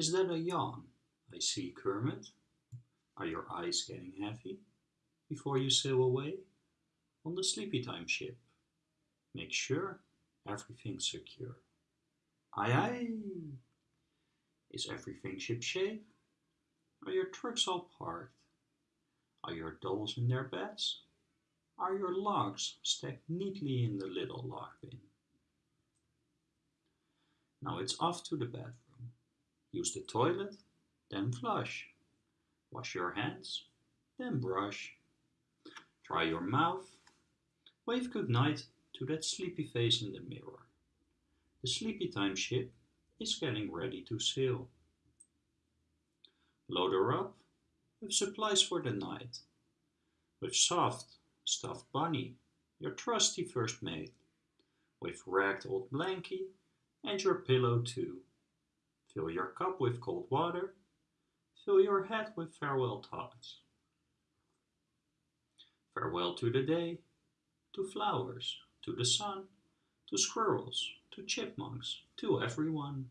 Is that a yawn I see, Kermit? Are your eyes getting heavy before you sail away on the sleepy time ship? Make sure everything's secure. Aye aye! Is everything shipshape? Are your trucks all parked? Are your dolls in their beds? Are your logs stacked neatly in the little log bin? Now it's off to the bathroom. Use the toilet, then flush. Wash your hands, then brush. Dry your mouth. Wave goodnight to that sleepy face in the mirror. The sleepy time ship is getting ready to sail. Load her up with supplies for the night. With soft, stuffed bunny, your trusty first mate. With ragged old blankie and your pillow too. Fill your cup with cold water. Fill your hat with farewell thoughts. Farewell to the day, to flowers, to the sun, to squirrels, to chipmunks, to everyone.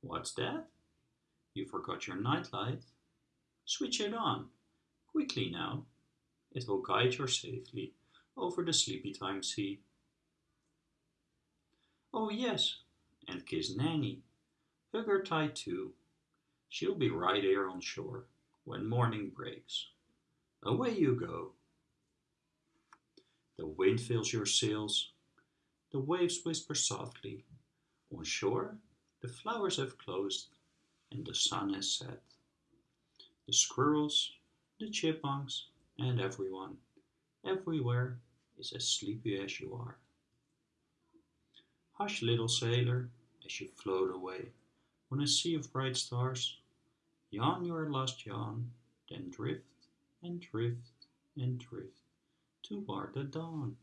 What's that? You forgot your nightlight? Switch it on, quickly now. It will guide you safely over the sleepy time sea. Oh yes, and kiss Nanny. Hug her tight too. She'll be right here on shore when morning breaks. Away you go. The wind fills your sails. The waves whisper softly. On shore, the flowers have closed and the sun has set. The squirrels, the chipmunks, and everyone, everywhere, is as sleepy as you are. Hush, little sailor, as you float away on a sea of bright stars. Yawn your last yawn, then drift and drift and drift toward the dawn.